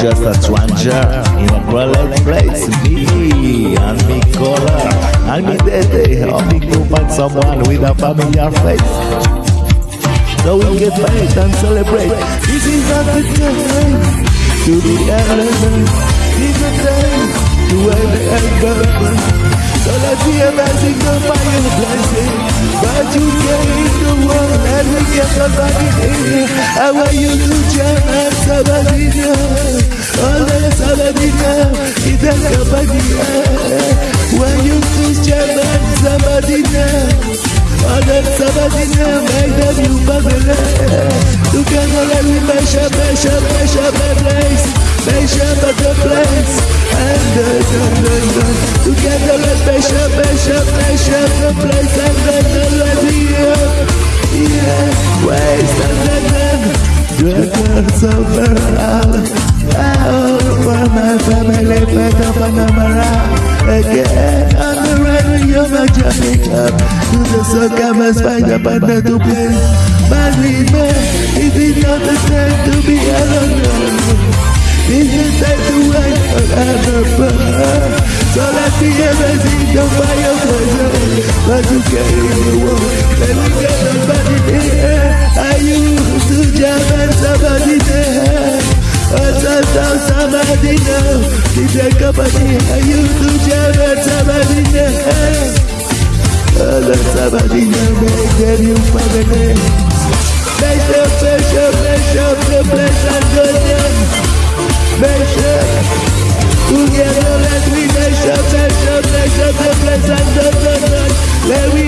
just a stranger in a crowded place. Me and me color, and me daddy, hoping to find someone with a familiar face. So we get paid and celebrate. This is a time to be elegant. This is a time to wear the elbow. So let's be amazing, go find your blessing. But you gave the world and we get somebody in. I want you to jump and somebody. All the somebody know. It's a company. When you to jam and somebody know. All the somebody know. Make them you bubble. Together let me measure, measure, measure my place. Measure the place. And the, the, the, the. Together let's measure, measure, measure the place. And then the ready up. Yeah, waste and then then. Better Panamera. Again on the radio, my jumping up to the come and find a partner to play. But me, it is not the time to be alone. This is time to wait forever, so let the amazing go by your pleasure. But you carry the world, let me get somebody there. I used to jam and somebody there. Oh, sometimes somebody know. DJ company, I used to jam and somebody there. Oh, let somebody know, make them you family. Make the pressure, pressure, the place and go down. Measure, together let me measure, measure, measure the place the the Let me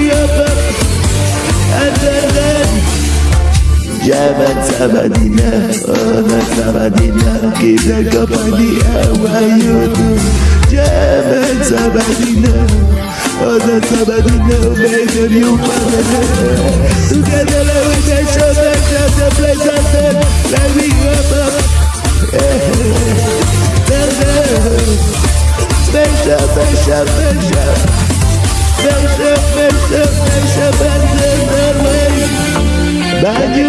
Jaman Sabadina, oh the Sabadina, keep the company, how are you do? Jaman Sabadina, oh the Sabadina, make them you family. Together let me measure, measure